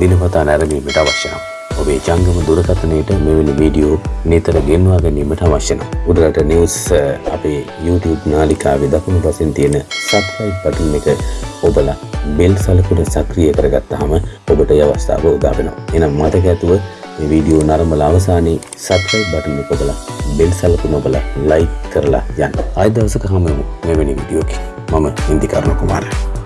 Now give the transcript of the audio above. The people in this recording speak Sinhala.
දිනපතා නැරඹීමට අවශ්‍ය නම් ඔබේ ජංගම දුරකථනයට මෙවැනි වීඩියෝ නිතර ගෙන්වා ගැනීමට අවශ්‍ය නම් උඩරට නිවුස් අපේ YouTube නාලිකාවේ දකුණු පසින් තියෙන සබ්ස්ක්‍රයිබ් බටන් එක ඔබලා බෙල් සලකුණ සක්‍රිය කරගත්තාම ඔබට ඒ අවස්ථාව උදා වෙනවා. එහෙනම් මතක ඇතුව මේ වීඩියෝ නරඹලා අවසානයේ සබ්ස්ක්‍රයිබ් බටන් එක ඔබලා බෙල් සලකුණ ඔබලා ලයික් කරලා යන්න. ආයෙ දවසක හමු වෙමු මෙවැනි වීඩියෝකින්. මම ඉන්දිකරණ කුමාරයා